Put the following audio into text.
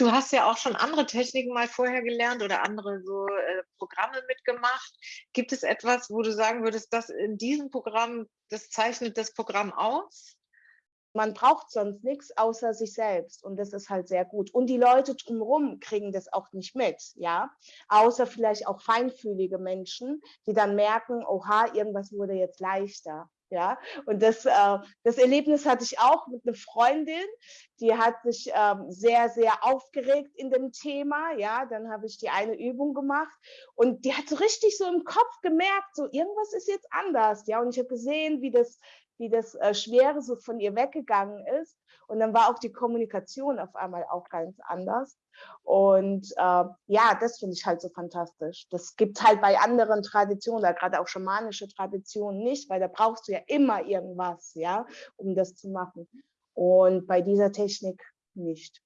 Du hast ja auch schon andere Techniken mal vorher gelernt oder andere so äh, Programme mitgemacht. Gibt es etwas, wo du sagen würdest, dass in diesem Programm, das zeichnet das Programm aus? Man braucht sonst nichts außer sich selbst und das ist halt sehr gut. Und die Leute drumherum kriegen das auch nicht mit, ja, außer vielleicht auch feinfühlige Menschen, die dann merken, oha, irgendwas wurde jetzt leichter. Ja, und das, äh, das Erlebnis hatte ich auch mit einer Freundin, die hat sich ähm, sehr, sehr aufgeregt in dem Thema. Ja, dann habe ich die eine Übung gemacht und die hat so richtig so im Kopf gemerkt, so irgendwas ist jetzt anders. Ja, und ich habe gesehen, wie das, wie das äh, Schwere so von ihr weggegangen ist. Und dann war auch die Kommunikation auf einmal auch ganz anders. Und äh, ja, das finde ich halt so fantastisch. Das gibt halt bei anderen Traditionen, gerade auch schamanische Traditionen nicht, weil da brauchst du ja immer irgendwas, ja, um das zu machen. Und bei dieser Technik nicht.